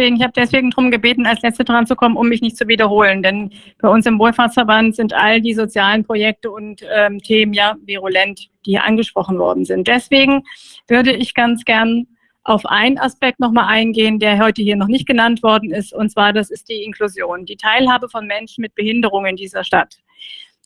Ich habe deswegen darum gebeten, als Letzte dran zu kommen, um mich nicht zu wiederholen. Denn bei uns im Wohlfahrtsverband sind all die sozialen Projekte und ähm, Themen ja virulent, die hier angesprochen worden sind. Deswegen würde ich ganz gern auf einen Aspekt nochmal eingehen, der heute hier noch nicht genannt worden ist. Und zwar, das ist die Inklusion, die Teilhabe von Menschen mit Behinderung in dieser Stadt.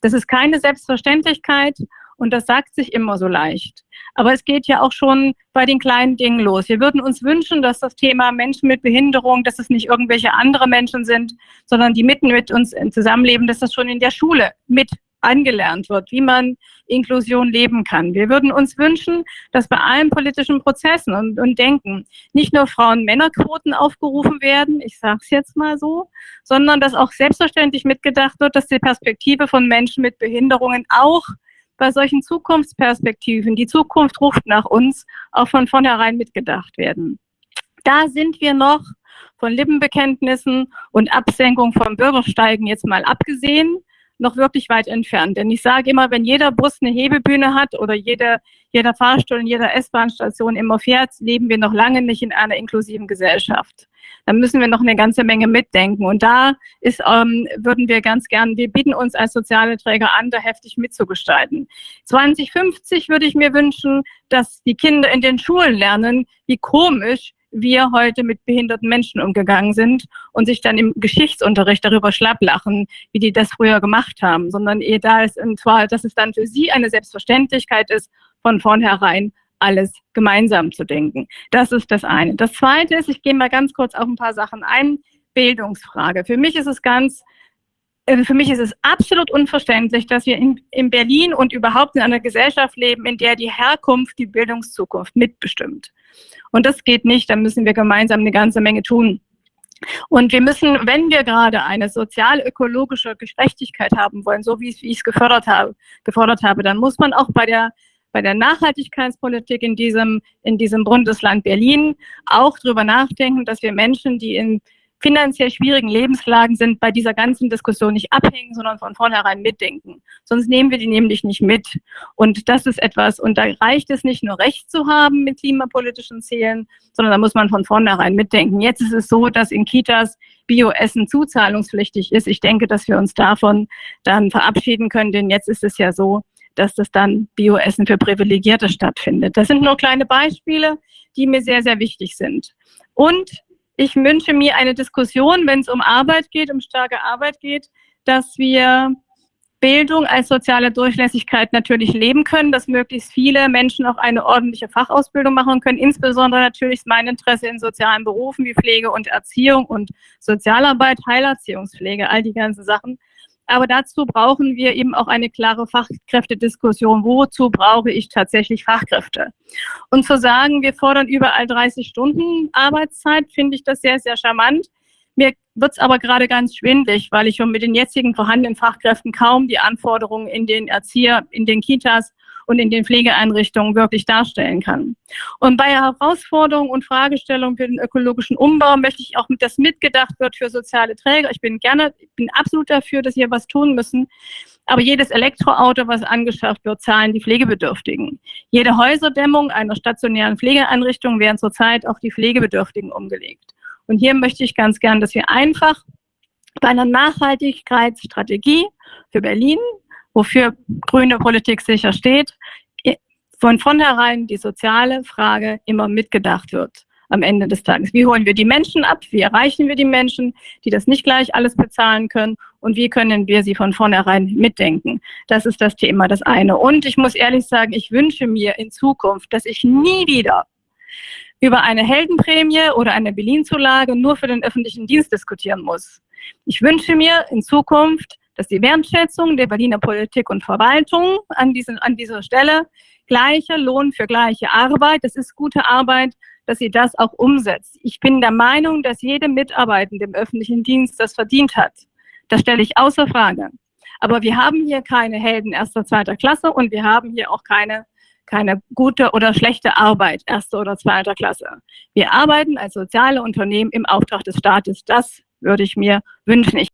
Das ist keine Selbstverständlichkeit und das sagt sich immer so leicht. Aber es geht ja auch schon bei den kleinen Dingen los. Wir würden uns wünschen, dass das Thema Menschen mit Behinderung, dass es nicht irgendwelche andere Menschen sind, sondern die mitten mit uns zusammenleben, dass das schon in der Schule mit angelernt wird, wie man Inklusion leben kann. Wir würden uns wünschen, dass bei allen politischen Prozessen und, und Denken nicht nur Frauen-Männer-Quoten aufgerufen werden, ich sage es jetzt mal so, sondern dass auch selbstverständlich mitgedacht wird, dass die Perspektive von Menschen mit Behinderungen auch bei solchen Zukunftsperspektiven, die Zukunft ruft nach uns, auch von vornherein mitgedacht werden. Da sind wir noch von Lippenbekenntnissen und Absenkung vom Bürgersteigen jetzt mal abgesehen, noch wirklich weit entfernt. Denn ich sage immer, wenn jeder Bus eine Hebebühne hat oder jeder, jeder Fahrstuhl in jeder S-Bahn-Station immer fährt, leben wir noch lange nicht in einer inklusiven Gesellschaft. Dann müssen wir noch eine ganze Menge mitdenken. Und da ist, ähm, würden wir ganz gern, wir bieten uns als soziale Träger an, da heftig mitzugestalten. 2050 würde ich mir wünschen, dass die Kinder in den Schulen lernen, wie komisch wir heute mit behinderten Menschen umgegangen sind und sich dann im Geschichtsunterricht darüber schlapplachen, wie die das früher gemacht haben, sondern eher da ist, und zwar, dass es dann für sie eine Selbstverständlichkeit ist, von vornherein alles gemeinsam zu denken. Das ist das eine. Das zweite ist, ich gehe mal ganz kurz auf ein paar Sachen ein, Bildungsfrage. Für mich ist es ganz für mich ist es absolut unverständlich, dass wir in, in, Berlin und überhaupt in einer Gesellschaft leben, in der die Herkunft die Bildungszukunft mitbestimmt. Und das geht nicht, da müssen wir gemeinsam eine ganze Menge tun. Und wir müssen, wenn wir gerade eine sozial-ökologische Gerechtigkeit haben wollen, so wie ich es gefördert habe, gefordert habe, dann muss man auch bei der bei der Nachhaltigkeitspolitik in diesem, in diesem Bundesland Berlin auch darüber nachdenken, dass wir Menschen, die in finanziell schwierigen Lebenslagen sind, bei dieser ganzen Diskussion nicht abhängen, sondern von vornherein mitdenken. Sonst nehmen wir die nämlich nicht mit. Und das ist etwas, und da reicht es nicht nur Recht zu haben mit klimapolitischen Zielen, sondern da muss man von vornherein mitdenken. Jetzt ist es so, dass in Kitas Bioessen zuzahlungspflichtig ist. Ich denke, dass wir uns davon dann verabschieden können, denn jetzt ist es ja so, dass das dann Bioessen für Privilegierte stattfindet. Das sind nur kleine Beispiele, die mir sehr, sehr wichtig sind. Und ich wünsche mir eine Diskussion, wenn es um Arbeit geht, um starke Arbeit geht, dass wir Bildung als soziale Durchlässigkeit natürlich leben können, dass möglichst viele Menschen auch eine ordentliche Fachausbildung machen können. Insbesondere natürlich ist mein Interesse in sozialen Berufen wie Pflege und Erziehung und Sozialarbeit, Heilerziehungspflege, all die ganzen Sachen. Aber dazu brauchen wir eben auch eine klare Fachkräftediskussion. Wozu brauche ich tatsächlich Fachkräfte? Und zu sagen, wir fordern überall 30 Stunden Arbeitszeit, finde ich das sehr, sehr charmant. Mir wird es aber gerade ganz schwindlig, weil ich schon mit den jetzigen vorhandenen Fachkräften kaum die Anforderungen in den Erzieher, in den Kitas und in den Pflegeeinrichtungen wirklich darstellen kann. Und bei Herausforderungen und Fragestellungen für den ökologischen Umbau möchte ich auch, dass mitgedacht wird für soziale Träger. Ich bin gerne, ich bin absolut dafür, dass wir was tun müssen. Aber jedes Elektroauto, was angeschafft wird, zahlen die Pflegebedürftigen. Jede Häuserdämmung einer stationären Pflegeeinrichtung werden zurzeit auf die Pflegebedürftigen umgelegt. Und hier möchte ich ganz gern, dass wir einfach bei einer Nachhaltigkeitsstrategie für Berlin wofür grüne Politik sicher steht, von vornherein die soziale Frage immer mitgedacht wird am Ende des Tages. Wie holen wir die Menschen ab? Wie erreichen wir die Menschen, die das nicht gleich alles bezahlen können? Und wie können wir sie von vornherein mitdenken? Das ist das Thema, das eine. Und ich muss ehrlich sagen, ich wünsche mir in Zukunft, dass ich nie wieder über eine Heldenprämie oder eine Berlin-Zulage nur für den öffentlichen Dienst diskutieren muss. Ich wünsche mir in Zukunft, dass die Wertschätzung der Berliner Politik und Verwaltung an, diesen, an dieser Stelle gleicher Lohn für gleiche Arbeit, das ist gute Arbeit, dass sie das auch umsetzt. Ich bin der Meinung, dass jede Mitarbeitende im öffentlichen Dienst das verdient hat. Das stelle ich außer Frage. Aber wir haben hier keine Helden erster, zweiter Klasse und wir haben hier auch keine, keine gute oder schlechte Arbeit erster oder zweiter Klasse. Wir arbeiten als soziale Unternehmen im Auftrag des Staates. Das würde ich mir wünschen. Ich